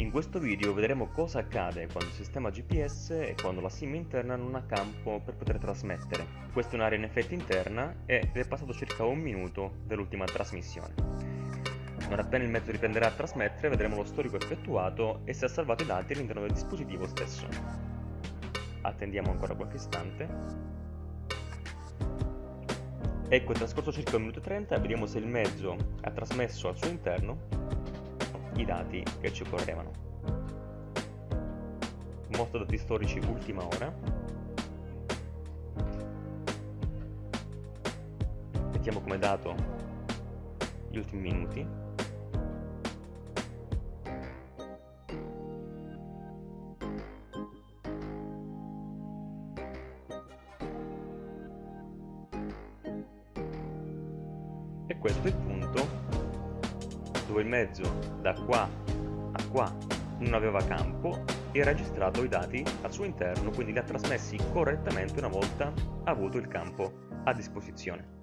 In questo video vedremo cosa accade quando il sistema GPS e quando la SIM interna non ha campo per poter trasmettere. Questa è un'area in effetti interna ed è passato circa un minuto dall'ultima trasmissione. Non appena il mezzo riprenderà a trasmettere vedremo lo storico effettuato e se ha salvato i dati all'interno del dispositivo stesso. Attendiamo ancora qualche istante. Ecco, è trascorso circa un minuto e 30 e vediamo se il mezzo ha trasmesso al suo interno i dati che ci occorrevano. Mostro dati storici ultima ora. Mettiamo come dato gli ultimi minuti. E questo è il punto dove il mezzo da qua a qua non aveva campo e ha registrato i dati al suo interno, quindi li ha trasmessi correttamente una volta avuto il campo a disposizione.